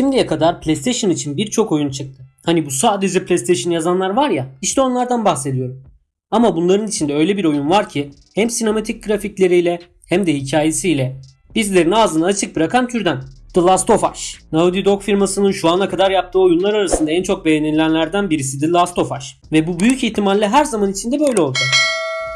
Şimdiye kadar PlayStation için birçok oyun çıktı. Hani bu sadece PlayStation yazanlar var ya işte onlardan bahsediyorum. Ama bunların içinde öyle bir oyun var ki hem sinematik grafikleriyle hem de hikayesiyle bizlerin ağzını açık bırakan türden. The Last of Us. Naughty Dog firmasının şu ana kadar yaptığı oyunlar arasında en çok beğenilenlerden birisi The Last of Us. Ve bu büyük ihtimalle her zaman içinde böyle olacak.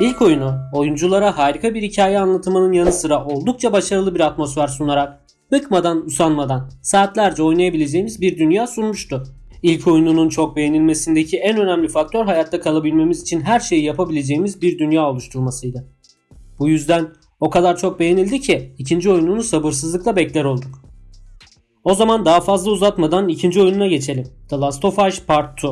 İlk oyunu oyunculara harika bir hikaye anlatımının yanı sıra oldukça başarılı bir atmosfer sunarak bıkmadan usanmadan saatlerce oynayabileceğimiz bir dünya sunmuştu. İlk oyununun çok beğenilmesindeki en önemli faktör hayatta kalabilmemiz için her şeyi yapabileceğimiz bir dünya oluşturmasıydı. Bu yüzden o kadar çok beğenildi ki ikinci oyununu sabırsızlıkla bekler olduk. O zaman daha fazla uzatmadan ikinci oyununa geçelim. The Last of Us Part 2.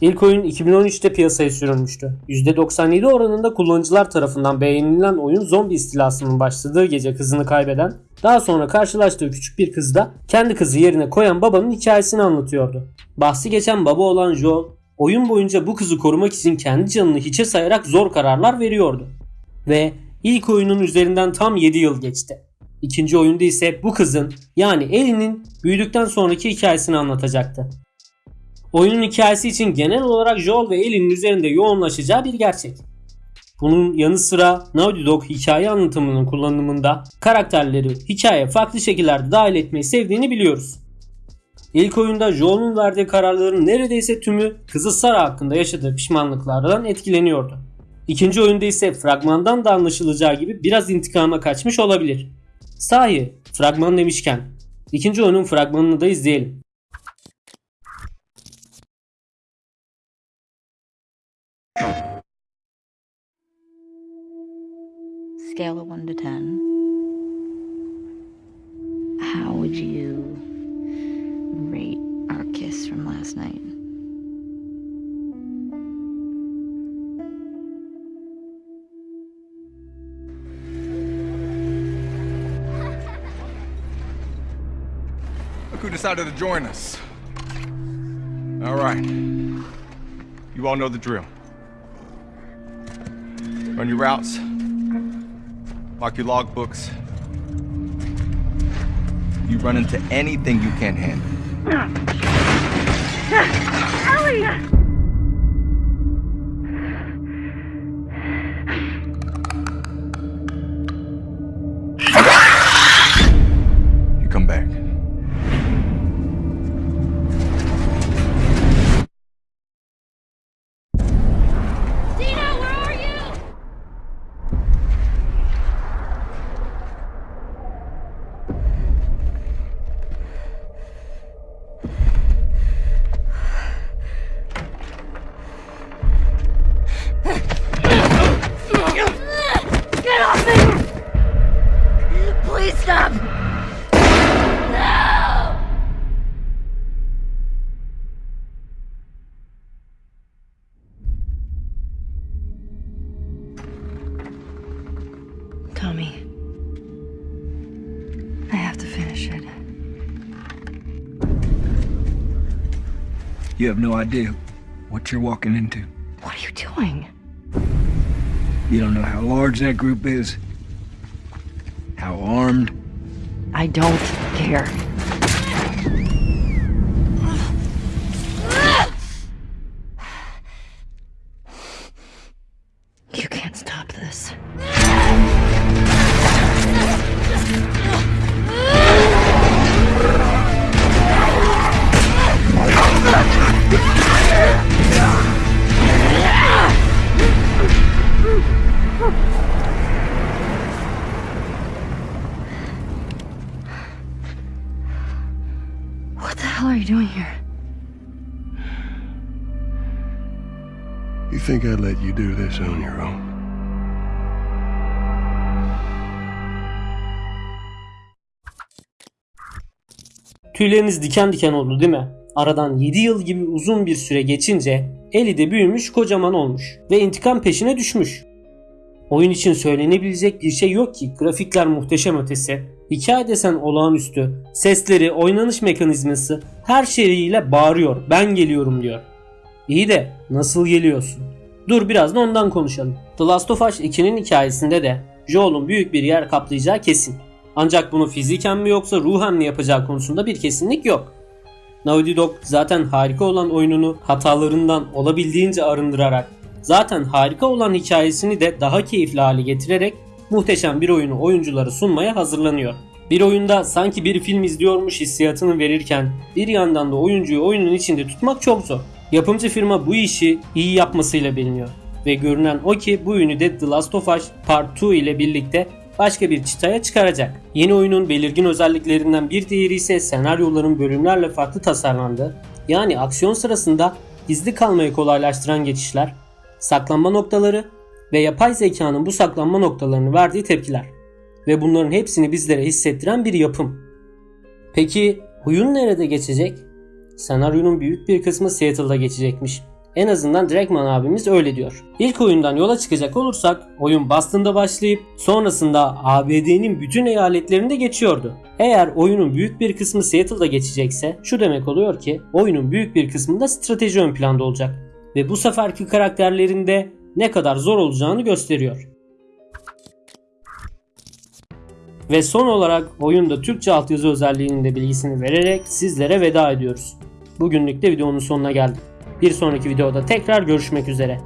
İlk oyun 2013'te piyasaya sürülmüştü. %97 oranında kullanıcılar tarafından beğenilen oyun zombi istilasının başladığı gece kızını kaybeden, daha sonra karşılaştığı küçük bir kızda kendi kızı yerine koyan babanın hikayesini anlatıyordu. Bahsi geçen baba olan Joel, oyun boyunca bu kızı korumak için kendi canını hiçe sayarak zor kararlar veriyordu. Ve ilk oyunun üzerinden tam 7 yıl geçti. İkinci oyunda ise bu kızın yani Ellie'nin büyüdükten sonraki hikayesini anlatacaktı. Oyunun hikayesi için genel olarak Joel ve Ellie'nin üzerinde yoğunlaşacağı bir gerçek. Bunun yanı sıra Naughty Dog hikaye anlatımının kullanımında karakterleri hikaye farklı şekillerde dahil etmeyi sevdiğini biliyoruz. İlk oyunda Joel'un verdiği kararların neredeyse tümü kızı Sarah hakkında yaşadığı pişmanlıklardan etkileniyordu. İkinci oyunda ise fragmandan da anlaşılacağı gibi biraz intikama kaçmış olabilir. Sahi fragman demişken ikinci oyunun fragmanını da izleyelim. Scale of 1 to 10. How would you rate our kiss from last night? Look who decided to join us. All right. You all know the drill. Run your routes. Mark your logbooks. You run into anything you can't handle. You You have no idea what you're walking into. What are you doing? You don't know how large that group is, how armed. I don't care. What the hell are you doing here? You think I'd let you do this on your own? Tüyleriniz diken diken oldu değil mi? Aradan 7 yıl gibi uzun bir süre geçince Ellie de büyümüş kocaman olmuş ve intikam peşine düşmüş. Oyun için söylenebilecek bir şey yok ki grafikler muhteşem ötesi, hikaye desen olağanüstü, sesleri, oynanış mekanizması her şeyiyle bağırıyor ben geliyorum diyor. İyi de nasıl geliyorsun? Dur biraz da ondan konuşalım. The Last of Us 2'nin hikayesinde de Joel'un büyük bir yer kaplayacağı kesin. Ancak bunu fiziken mi yoksa ruhen mi yapacağı konusunda bir kesinlik yok. Naughty Dog zaten harika olan oyununu hatalarından olabildiğince arındırarak, zaten harika olan hikayesini de daha keyifli hale getirerek muhteşem bir oyunu oyunculara sunmaya hazırlanıyor. Bir oyunda sanki bir film izliyormuş hissiyatını verirken bir yandan da oyuncuyu oyunun içinde tutmak çok zor. Yapımcı firma bu işi iyi yapmasıyla biliniyor. Ve görünen o ki bu oyunu de The Last of Us Part 2 ile birlikte başka bir çıtaya çıkaracak. Yeni oyunun belirgin özelliklerinden bir diğeri ise senaryoların bölümlerle farklı tasarlandığı, yani aksiyon sırasında gizli kalmayı kolaylaştıran geçişler, saklanma noktaları ve yapay zekanın bu saklanma noktalarını verdiği tepkiler ve bunların hepsini bizlere hissettiren bir yapım. Peki oyun nerede geçecek? Senaryonun büyük bir kısmı Seattle'da geçecekmiş. En azından Drakman abimiz öyle diyor. İlk oyundan yola çıkacak olursak oyun Boston'da başlayıp sonrasında ABD'nin bütün eyaletlerinde geçiyordu. Eğer oyunun büyük bir kısmı Seattle'da geçecekse şu demek oluyor ki oyunun büyük bir kısmında strateji ön planda olacak. Ve bu seferki karakterlerin de ne kadar zor olacağını gösteriyor. Ve son olarak oyunda Türkçe altyazı özelliğinin de bilgisini vererek sizlere veda ediyoruz. Bugünlük de videonun sonuna geldik. Bir sonraki videoda tekrar görüşmek üzere.